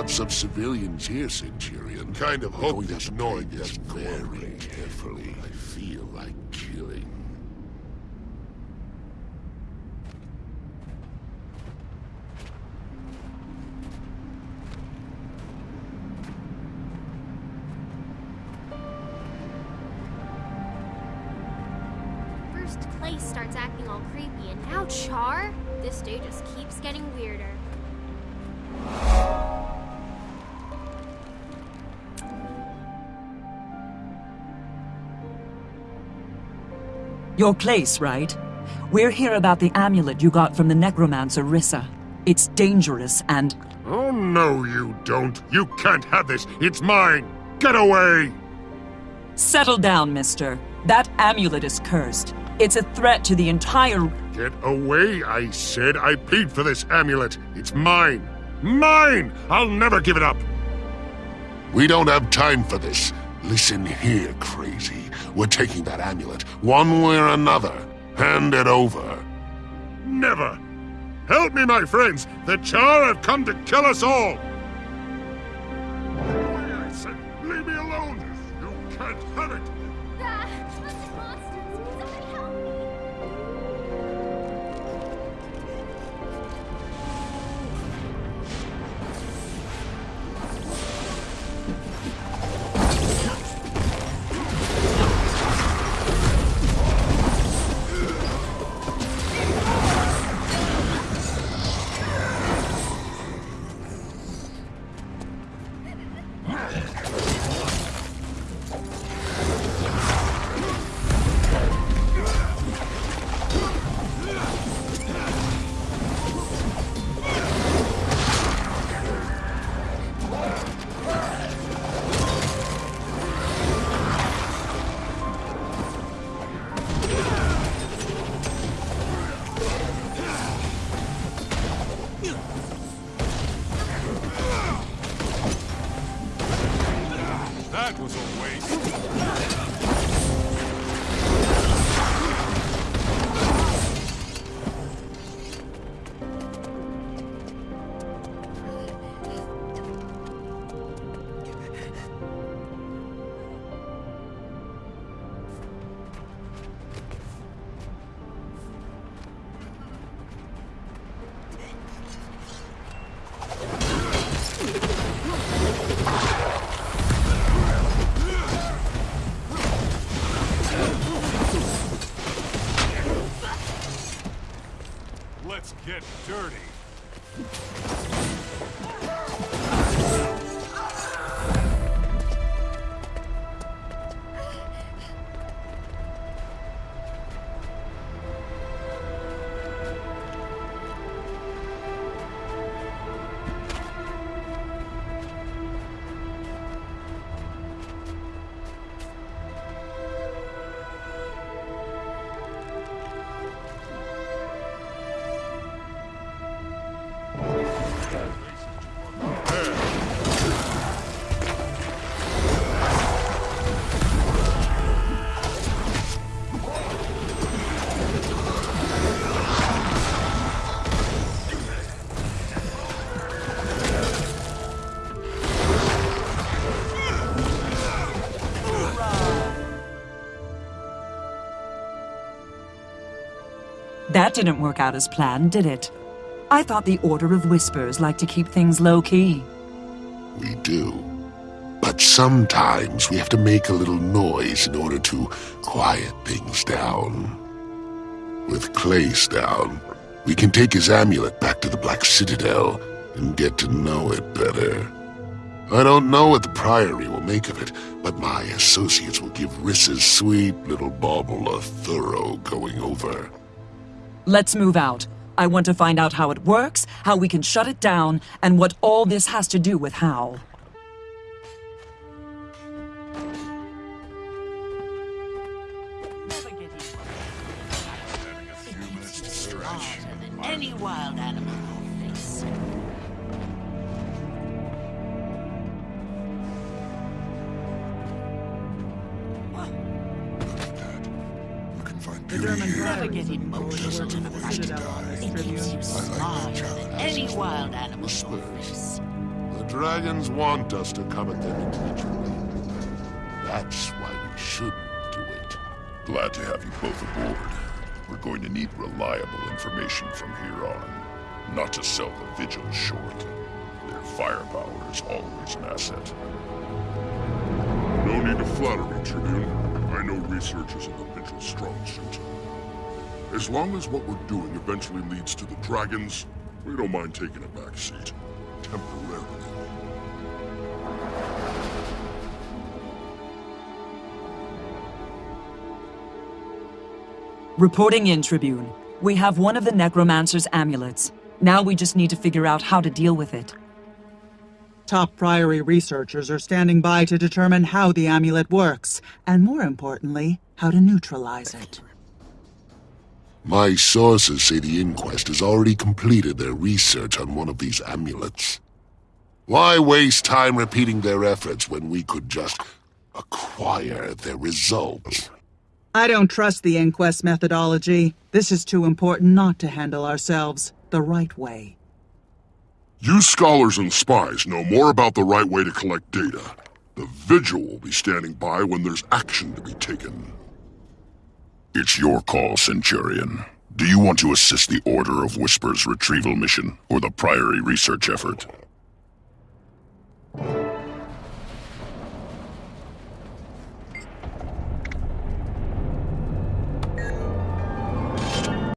lots of civilians here, Centurion. Kind of We're hope going to this have to noise play very carefully. I feel like killing. First Clay starts acting all creepy, and now Charr? This day just keeps getting weirder. Your place, right? We're here about the amulet you got from the necromancer Rissa. It's dangerous and... Oh, no, you don't. You can't have this. It's mine. Get away! Settle down, mister. That amulet is cursed. It's a threat to the entire... Get away, I said. I paid for this amulet. It's mine. Mine! I'll never give it up. We don't have time for this. Listen here, crazy. We're taking that amulet, one way or another. Hand it over. Never. Help me, my friends. The Charr have come to kill us all. I said. Leave me alone. You can't have it. That was a get dirty. That didn't work out as planned, did it? I thought the Order of Whispers liked to keep things low-key. We do. But sometimes we have to make a little noise in order to quiet things down. With Clace down, we can take his amulet back to the Black Citadel and get to know it better. I don't know what the Priory will make of it, but my associates will give Rissa's sweet little bauble a thorough going over. Let's move out. I want to find out how it works, how we can shut it down, and what all this has to do with Hal. Any wild animal The beauty German here. Never Priory get was emotional going in to a the on this It keeps Tribune. you I like than any wild animal on The dragons want us to come at them individually. That's why we shouldn't do it. Glad to have you both aboard. We're going to need reliable information from here on. Not to sell the Vigil short. Their firepower is always an asset. No need to flatter me, Tribune. I know research isn't the Strong suit. As long as what we're doing eventually leads to the dragons, we don't mind taking a back seat. Temporarily. Reporting in, Tribune. We have one of the Necromancer's amulets. Now we just need to figure out how to deal with it. Top Priory researchers are standing by to determine how the amulet works, and more importantly, how to neutralize it. My sources say the Inquest has already completed their research on one of these amulets. Why waste time repeating their efforts when we could just acquire their results? I don't trust the inquest methodology. This is too important not to handle ourselves the right way. You scholars and spies know more about the right way to collect data. The Vigil will be standing by when there's action to be taken. It's your call, Centurion. Do you want to assist the Order of Whispers retrieval mission, or the Priory research effort?